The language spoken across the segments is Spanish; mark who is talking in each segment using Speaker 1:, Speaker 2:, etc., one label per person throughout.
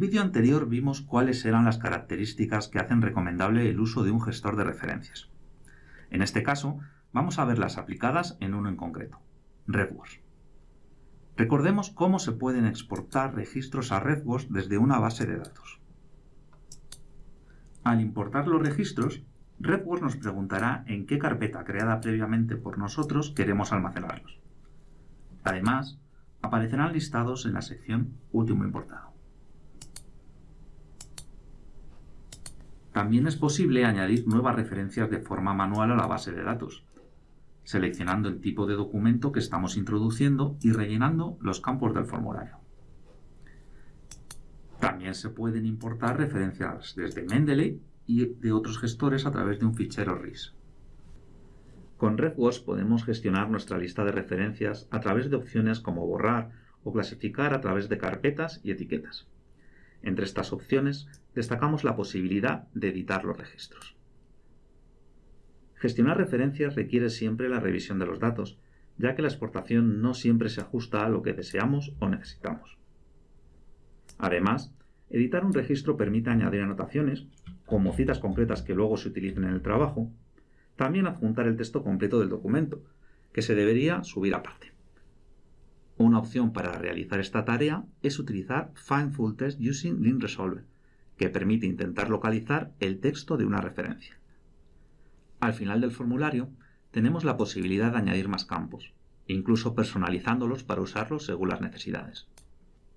Speaker 1: vídeo anterior vimos cuáles eran las características que hacen recomendable el uso de un gestor de referencias. En este caso, vamos a verlas aplicadas en uno en concreto, RedWords. Recordemos cómo se pueden exportar registros a RedWords desde una base de datos. Al importar los registros, RedWords nos preguntará en qué carpeta creada previamente por nosotros queremos almacenarlos. Además, aparecerán listados en la sección Último importado. También es posible añadir nuevas referencias de forma manual a la base de datos, seleccionando el tipo de documento que estamos introduciendo y rellenando los campos del formulario. También se pueden importar referencias desde Mendeley y de otros gestores a través de un fichero RIS. Con RedWords podemos gestionar nuestra lista de referencias a través de opciones como borrar o clasificar a través de carpetas y etiquetas. Entre estas opciones destacamos la posibilidad de editar los registros. Gestionar referencias requiere siempre la revisión de los datos, ya que la exportación no siempre se ajusta a lo que deseamos o necesitamos. Además, editar un registro permite añadir anotaciones, como citas concretas que luego se utilicen en el trabajo, también adjuntar el texto completo del documento, que se debería subir aparte. Una opción para realizar esta tarea es utilizar Find Full Text Using Link Resolver, que permite intentar localizar el texto de una referencia. Al final del formulario tenemos la posibilidad de añadir más campos, incluso personalizándolos para usarlos según las necesidades.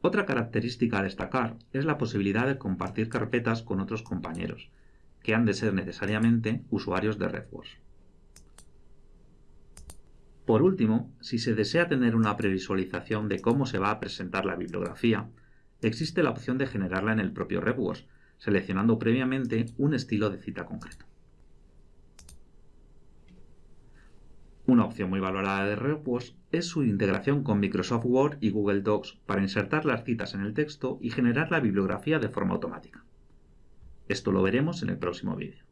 Speaker 1: Otra característica a destacar es la posibilidad de compartir carpetas con otros compañeros, que han de ser necesariamente usuarios de RedWords. Por último, si se desea tener una previsualización de cómo se va a presentar la bibliografía, existe la opción de generarla en el propio RedWords, seleccionando previamente un estilo de cita concreto. Una opción muy valorada de RedWords es su integración con Microsoft Word y Google Docs para insertar las citas en el texto y generar la bibliografía de forma automática. Esto lo veremos en el próximo vídeo.